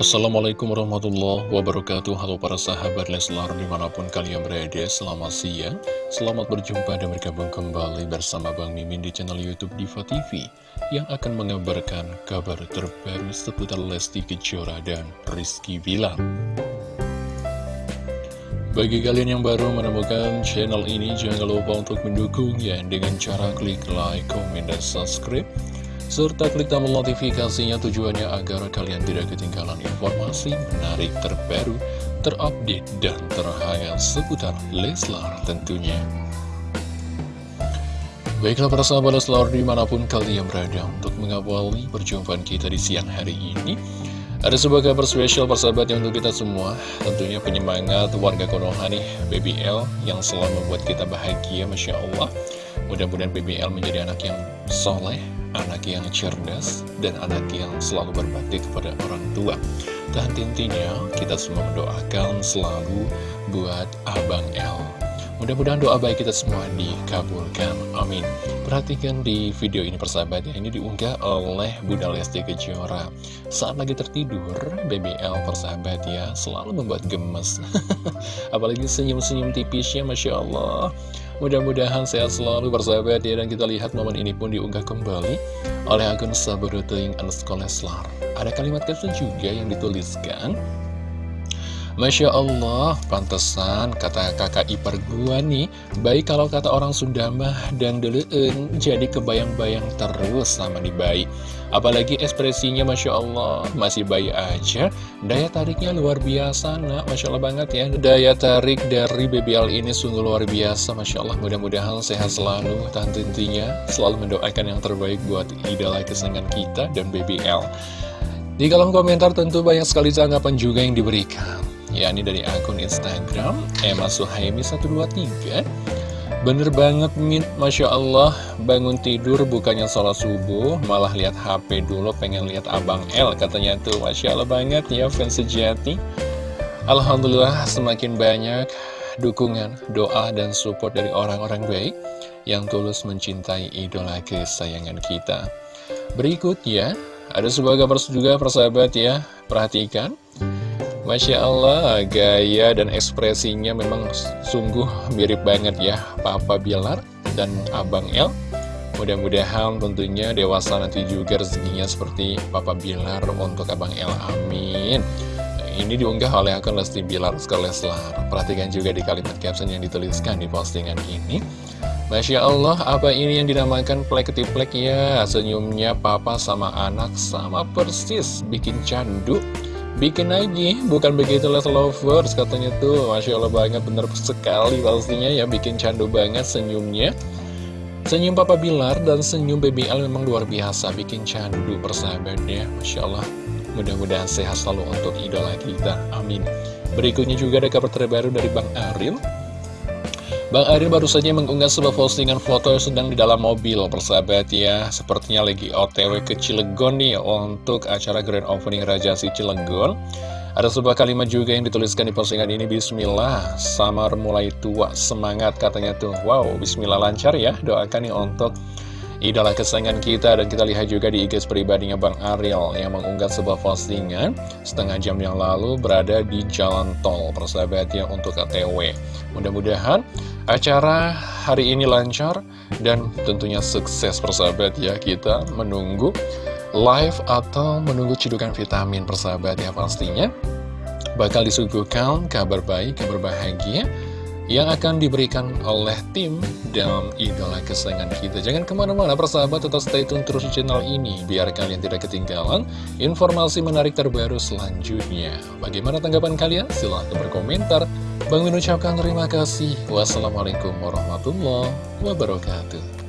Assalamualaikum warahmatullahi wabarakatuh. Halo para sahabat Leslar di mana pun kalian berada Selamat siang. Selamat berjumpa dan bergabung kembali bersama Bang Mimin di channel Youtube Diva TV Yang akan mengabarkan kabar terbaru seputar Lesti Kejora dan Rizky Bilar. Bagi kalian yang baru menemukan channel ini, jangan lupa untuk mendukungnya dengan cara klik like, komen, dan subscribe serta klik tombol notifikasinya tujuannya agar kalian tidak ketinggalan informasi menarik terbaru, terupdate, dan terhangat seputar Leslar tentunya. Baiklah para sahabat Leslar di mana pun kalian berada untuk mengawali perjumpaan kita di siang hari ini. Ada sebuah kabar spesial yang untuk kita semua Tentunya penyemangat warga Konoha nih BBL yang selalu membuat kita bahagia Masya Allah Mudah-mudahan BBL menjadi anak yang soleh anak yang cerdas, dan anak yang selalu berbakti kepada orang tua. Dan intinya, kita semua mendoakan selalu buat Abang L. Mudah-mudahan doa baik kita semua dikabulkan. Amin. Perhatikan di video ini persahabat ya, ini diunggah oleh Bunda Lesti Kejora. Saat lagi tertidur, BBL persahabat ya, selalu membuat gemes. Apalagi senyum-senyum tipisnya, Masya Allah. Mudah-mudahan sehat selalu bersahabat ya Dan kita lihat momen ini pun diunggah kembali Oleh akun Sabaruting underscore Leslar. Ada kalimat caption juga yang dituliskan Masya Allah, pantesan kata kakak ipar gua nih Baik kalau kata orang Sunda mah dan duluin Jadi kebayang-bayang terus sama nih bayi Apalagi ekspresinya Masya Allah. Masih bayi aja. Daya tariknya luar biasa nak. Masya Allah banget ya. Daya tarik dari BBL ini sungguh luar biasa Masya Allah. Mudah-mudahan sehat selalu Dan tentunya selalu mendoakan yang terbaik buat idola kesenangan kita dan BBL di kolom komentar tentu banyak sekali tanggapan juga yang diberikan. Yakni dari akun Instagram Emma Suhaimi 123 Bener banget Min, Masya Allah Bangun tidur bukannya sholat subuh Malah lihat HP dulu pengen lihat Abang L Katanya tuh. Masya Allah banget ya fans sejati. Alhamdulillah semakin banyak dukungan, doa, dan support dari orang-orang baik Yang tulus mencintai idola kesayangan kita. Berikutnya ada sebuah gambar juga persahabat ya. Perhatikan Masya Allah, gaya dan ekspresinya memang sungguh mirip banget ya Papa Bilar dan Abang El. Mudah-mudahan tentunya dewasa nanti juga rezekinya seperti Papa Bilar untuk Abang El, amin. Ini diunggah oleh akun Lesti Bilar Skoleslar Perhatikan juga di kalimat caption yang dituliskan di postingan ini. Masya Allah, apa ini yang dinamakan plek ketiplek ya? Senyumnya papa sama anak sama persis, bikin candu Bikin lagi, bukan begitu les lovers katanya tuh. Masya Allah banget, bener sekali pastinya ya Bikin candu banget senyumnya. Senyum Papa Bilar dan senyum BBL memang luar biasa Bikin candu persahabatnya Masya Allah Mudah-mudahan sehat selalu untuk idola kita Amin. Berikutnya juga ada kabar terbaru dari Bang Aril Bang Aril baru saja mengunggah sebuah postingan foto yang sedang di dalam mobil. Persahabat ya Sepertinya lagi otw ke Cilegon nih untuk acara Grand Opening Raja Si Cilegon. Ada sebuah kalimat juga yang dituliskan di postingan ini Bismillah, samar mulai tua, semangat katanya tuh. Wow, Bismillah lancar ya, doakan nih untuk idola kesayangan kita. Dan kita lihat juga di IG pribadinya Bang Ariel yang mengunggah sebuah postingan setengah jam yang lalu berada di jalan tol. Persahabatnya untuk ATW mudah-mudahan acara hari ini lancar dan tentunya sukses persahabat ya kita menunggu live atau menunggu cidukan vitamin persahabat ya pastinya bakal disuguhkan kabar baik, kabar bahagia yang akan diberikan oleh tim dan idola kesayangan kita. Jangan ke mana-mana persahabat, tetap stay tune terus di channel ini, biar kalian tidak ketinggalan informasi menarik terbaru selanjutnya. Bagaimana tanggapan kalian? Silahkan berkomentar. Bang mengucapkan terima kasih. Wassalamualaikum warahmatullahi wabarakatuh.